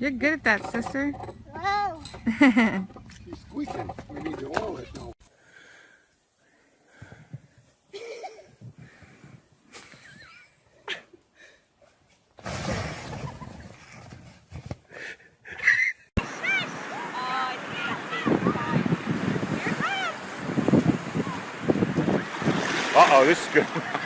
You're good at that, sister. Wow. She's squeaking. We need to oil it now. Uh-oh, this is good.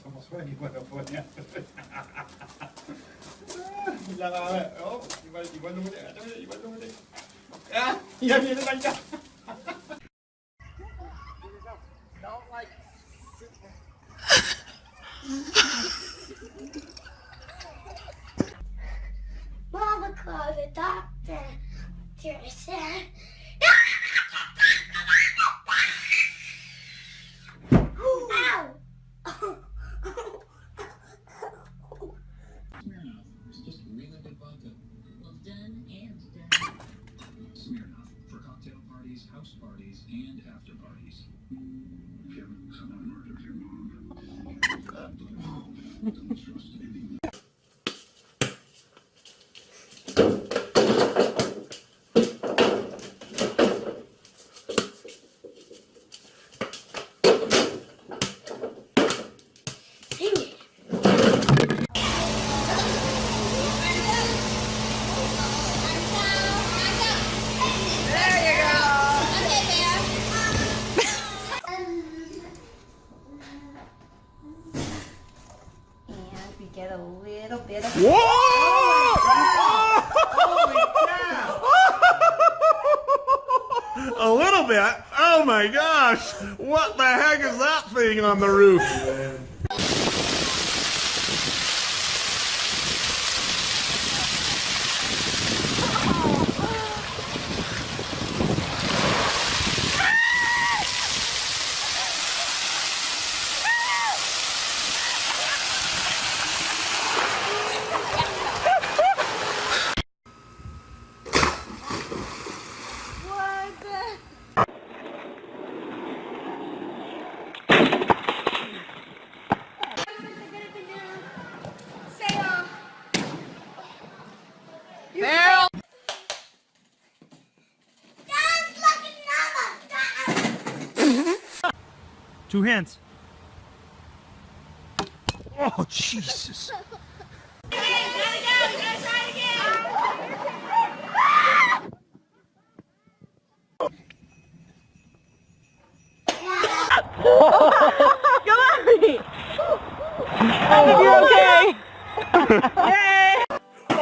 It's almost ready when I put it. Lang ah. Oh, igual, igual lumuli. Ito, igual lumuli. Ah, yan, yan lang ka. Mama called the doctor. Doctor said, parties, and after parties. Kevin, someone murdered your mom. Don't trust anything. Dang it. And we get a little bit of whoa oh, A little bit? Oh my gosh! What the heck is that thing on the roof? Two hands. Oh, Jesus.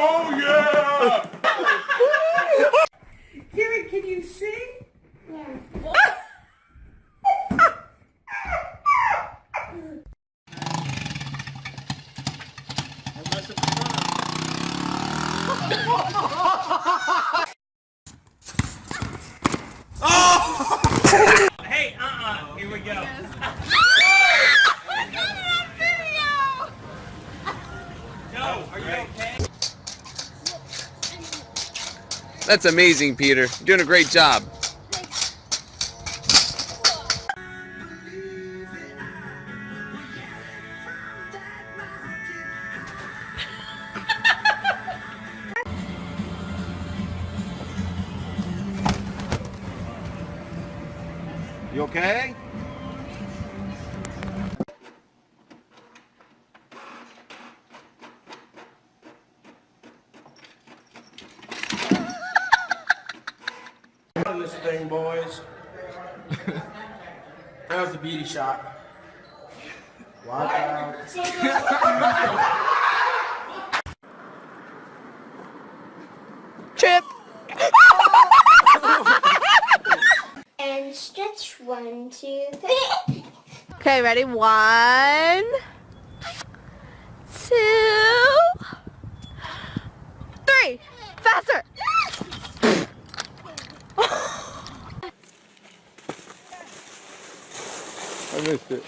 Oh yeah! Karen, can you sing? Hey, uh-uh. Here we go. Joe, are you okay? That's amazing, Peter. You're doing a great job. You okay? this thing, boys. that was the beauty shot. Watch out. trip. And stretch one, two, three. Okay, ready? One, two, three. Faster. I missed it.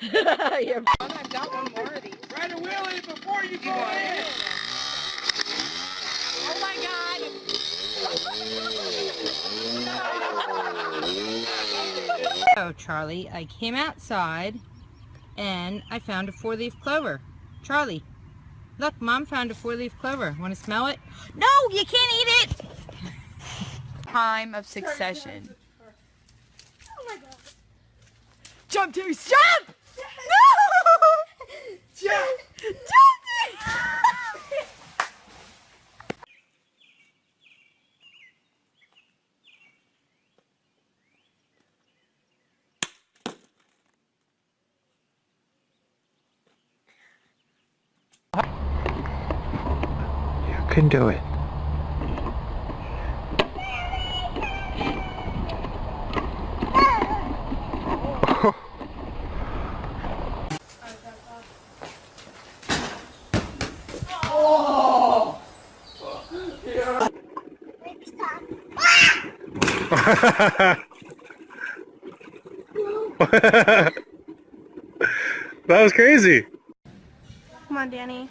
You're I've got one more of these. Ride a wheelie before you go in. Oh my god! Oh, Charlie, I came outside and I found a four-leaf clover. Charlie, look, Mom found a four-leaf clover. Want to smell it? No, you can't eat it! Time of succession. Oh my god. Jump to jump! You can do it. Next time. that was crazy. Come on, Danny.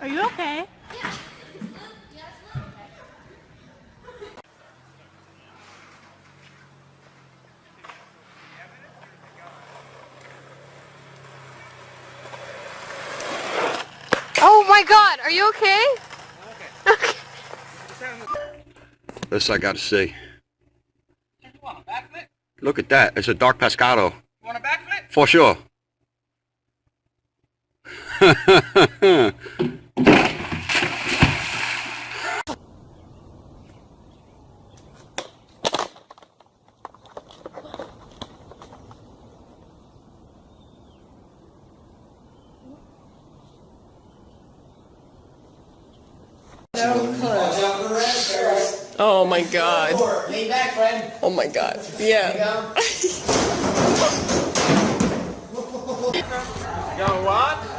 Are you okay? Oh my god, are you okay? This I gotta see. Look at that. It's a dark pescado. For sure. my god. Oh my god. Yeah. Yo, what?